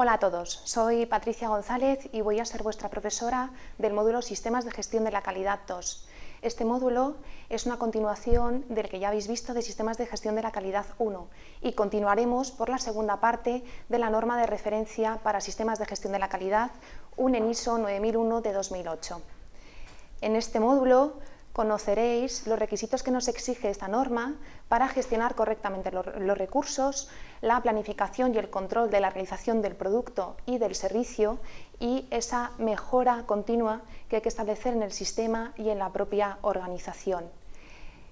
Hola a todos, soy Patricia González y voy a ser vuestra profesora del módulo Sistemas de Gestión de la Calidad 2. Este módulo es una continuación del que ya habéis visto de Sistemas de Gestión de la Calidad 1 y continuaremos por la segunda parte de la norma de referencia para Sistemas de Gestión de la Calidad, un ENISO 9001 de 2008. En este módulo conoceréis los requisitos que nos exige esta norma para gestionar correctamente los, recursos, la planificación y el control de la realización del producto y del servicio y esa mejora continua que hay que establecer en el sistema y en la propia organización.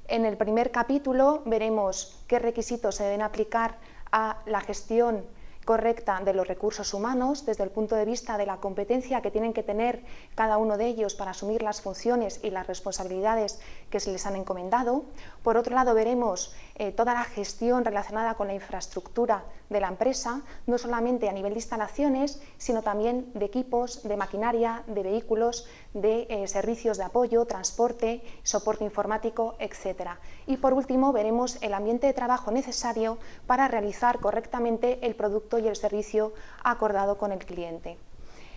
En el primer capítulo veremos qué requisitos se deben aplicar a la gestión correcta de los recursos humanos desde el punto de vista de la competencia que tienen que tener cada uno de ellos para asumir las funciones y las responsabilidades que se les han encomendado. Por otro lado, veremos eh, toda la gestión relacionada con la infraestructura de la empresa, no solamente a nivel de instalaciones, sino también de equipos, de maquinaria, de vehículos, de eh, servicios de apoyo, transporte, soporte informático, etc. Y por último, veremos el ambiente de trabajo necesario para realizar correctamente el producto y el servicio acordado con el cliente.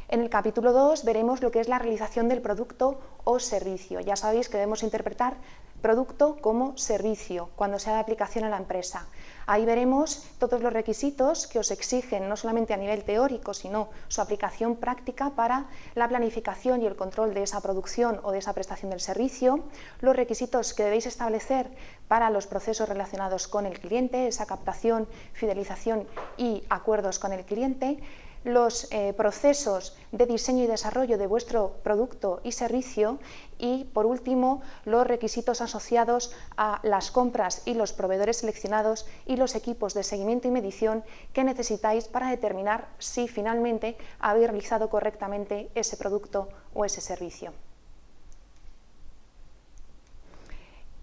En el capítulo 2 veremos lo que es la realización del producto o servicio. Ya sabéis que debemos interpretar producto como servicio cuando sea de aplicación a la empresa. Ahí veremos todos los requisitos que os exigen, no solamente a nivel teórico, sino su aplicación práctica para la planificación y el control de esa producción o de esa prestación del servicio, los requisitos que debéis establecer para los procesos relacionados con el cliente, esa captación, fidelización y acuerdos con el cliente, los eh, procesos de diseño y desarrollo de vuestro producto y servicio y, por último, los requisitos asociados a las compras y los proveedores seleccionados y los equipos de seguimiento y medición que necesitáis para determinar si finalmente habéis realizado correctamente ese producto o ese servicio.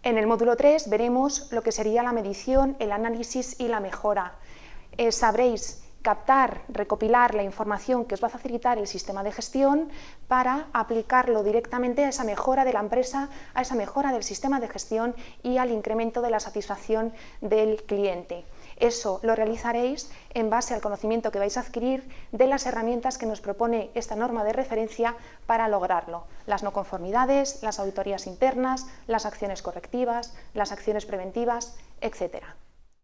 En el módulo 3 veremos lo que sería la medición, el análisis y la mejora. Eh, sabréis captar, recopilar la información que os va a facilitar el sistema de gestión para aplicarlo directamente a esa mejora de la empresa, a esa mejora del sistema de gestión y al incremento de la satisfacción del cliente. Eso lo realizaréis en base al conocimiento que vais a adquirir de las herramientas que nos propone esta norma de referencia para lograrlo. Las no conformidades, las auditorías internas, las acciones correctivas, las acciones preventivas, etcétera.